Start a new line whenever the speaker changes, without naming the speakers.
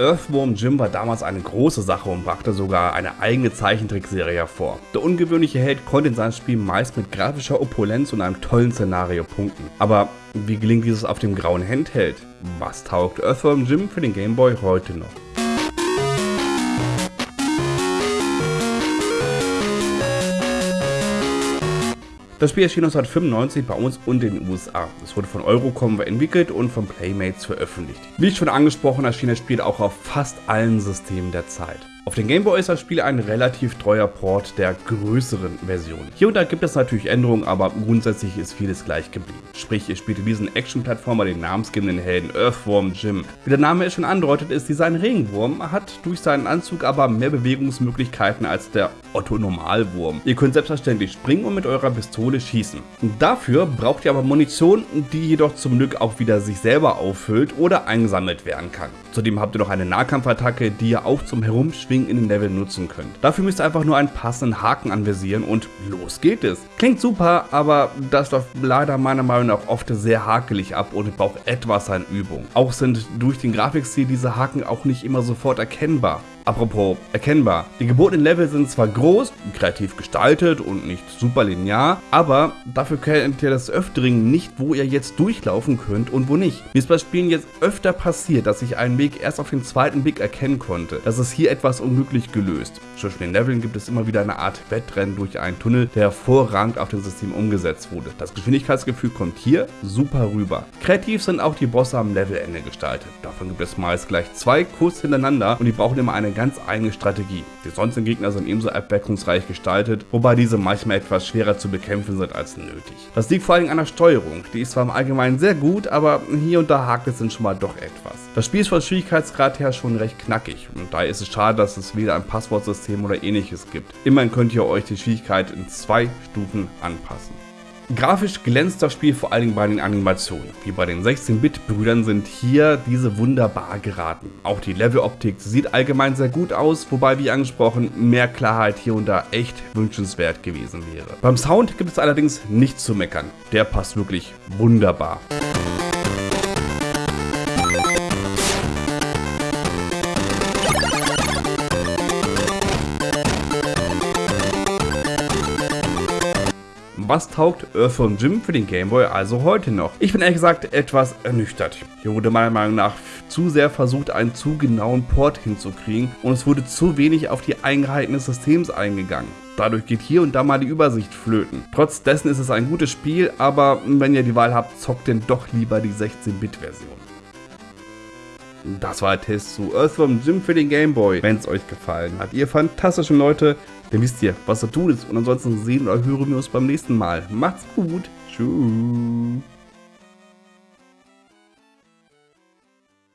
Earthworm Jim war damals eine große Sache und brachte sogar eine eigene Zeichentrickserie hervor. Der ungewöhnliche Held konnte in seinem Spiel meist mit grafischer Opulenz und einem tollen Szenario punkten. Aber wie gelingt dieses auf dem grauen Handheld? Was taugt Earthworm Jim für den Gameboy heute noch? Das Spiel erschien 1995 bei uns und in den USA. Es wurde von Eurocom entwickelt und von Playmates veröffentlicht. Wie schon angesprochen, erschien das Spiel auch auf fast allen Systemen der Zeit. Auf den Gameboy ist das Spiel ein relativ treuer Port der größeren Version. Hier und da gibt es natürlich Änderungen, aber grundsätzlich ist vieles gleich geblieben. Sprich, ihr spielt diesen Action-Plattformer den namensgebenden Helden Earthworm Jim. Wie der Name es schon andeutet, ist dieser ein Regenwurm, hat durch seinen Anzug aber mehr Bewegungsmöglichkeiten als der Otto Normalwurm. Ihr könnt selbstverständlich springen und mit eurer Pistole schießen. Dafür braucht ihr aber Munition, die jedoch zum Glück auch wieder sich selber auffüllt oder eingesammelt werden kann. Zudem habt ihr noch eine Nahkampfattacke, die ihr auch zum Herumschwingen in den Level nutzen könnt. Dafür müsst ihr einfach nur einen passenden Haken anvisieren und los geht es. Klingt super, aber das läuft leider meiner Meinung nach oft sehr hakelig ab und braucht etwas an Übung. Auch sind durch den Grafikstil diese Haken auch nicht immer sofort erkennbar. Apropos erkennbar. Die gebotenen Level sind zwar groß, kreativ gestaltet und nicht super linear, aber dafür kennt ihr das Öfteren nicht, wo ihr jetzt durchlaufen könnt und wo nicht. Mir ist bei Spielen jetzt öfter passiert, dass ich einen Weg erst auf den zweiten Blick erkennen konnte. Das ist hier etwas unglücklich gelöst. Zwischen den Leveln gibt es immer wieder eine Art Wettrennen durch einen Tunnel, der hervorragend auf dem System umgesetzt wurde. Das Geschwindigkeitsgefühl kommt hier super rüber. Kreativ sind auch die Bosse am Levelende gestaltet. Davon gibt es meist gleich zwei kurz hintereinander und die brauchen immer eine ganz eigene Strategie. Die sonstigen Gegner sind ebenso abwechslungsreich gestaltet, wobei diese manchmal etwas schwerer zu bekämpfen sind als nötig. Das liegt vor allem an der Steuerung, die ist zwar im Allgemeinen sehr gut, aber hier und da hakt es dann schon mal doch etwas. Das Spiel ist von Schwierigkeitsgrad her schon recht knackig und daher ist es schade, dass es weder ein Passwortsystem oder ähnliches gibt. Immerhin könnt ihr euch die Schwierigkeit in zwei Stufen anpassen. Grafisch glänzt das Spiel vor allen Dingen bei den Animationen. Wie bei den 16-Bit-Brüdern sind hier diese wunderbar geraten. Auch die Leveloptik sieht allgemein sehr gut aus, wobei wie angesprochen mehr Klarheit hier und da echt wünschenswert gewesen wäre. Beim Sound gibt es allerdings nichts zu meckern. Der passt wirklich wunderbar. Was taugt Earthworm Jim für den Gameboy also heute noch? Ich bin ehrlich gesagt etwas ernüchtert. Hier wurde meiner Meinung nach zu sehr versucht, einen zu genauen Port hinzukriegen und es wurde zu wenig auf die Eigenheiten des Systems eingegangen. Dadurch geht hier und da mal die Übersicht flöten. Trotz dessen ist es ein gutes Spiel, aber wenn ihr die Wahl habt, zockt denn doch lieber die 16-Bit-Version. Das war der Test zu Earthworm Jim für den Gameboy. Wenn es euch gefallen hat, ihr fantastischen Leute, dann wisst ihr, was zu tun ist. Und ansonsten sehen oder hören wir uns beim nächsten Mal. Macht's gut. Tschüss.